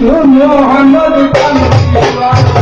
मोहम्मद कमली वाला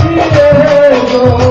جي رهو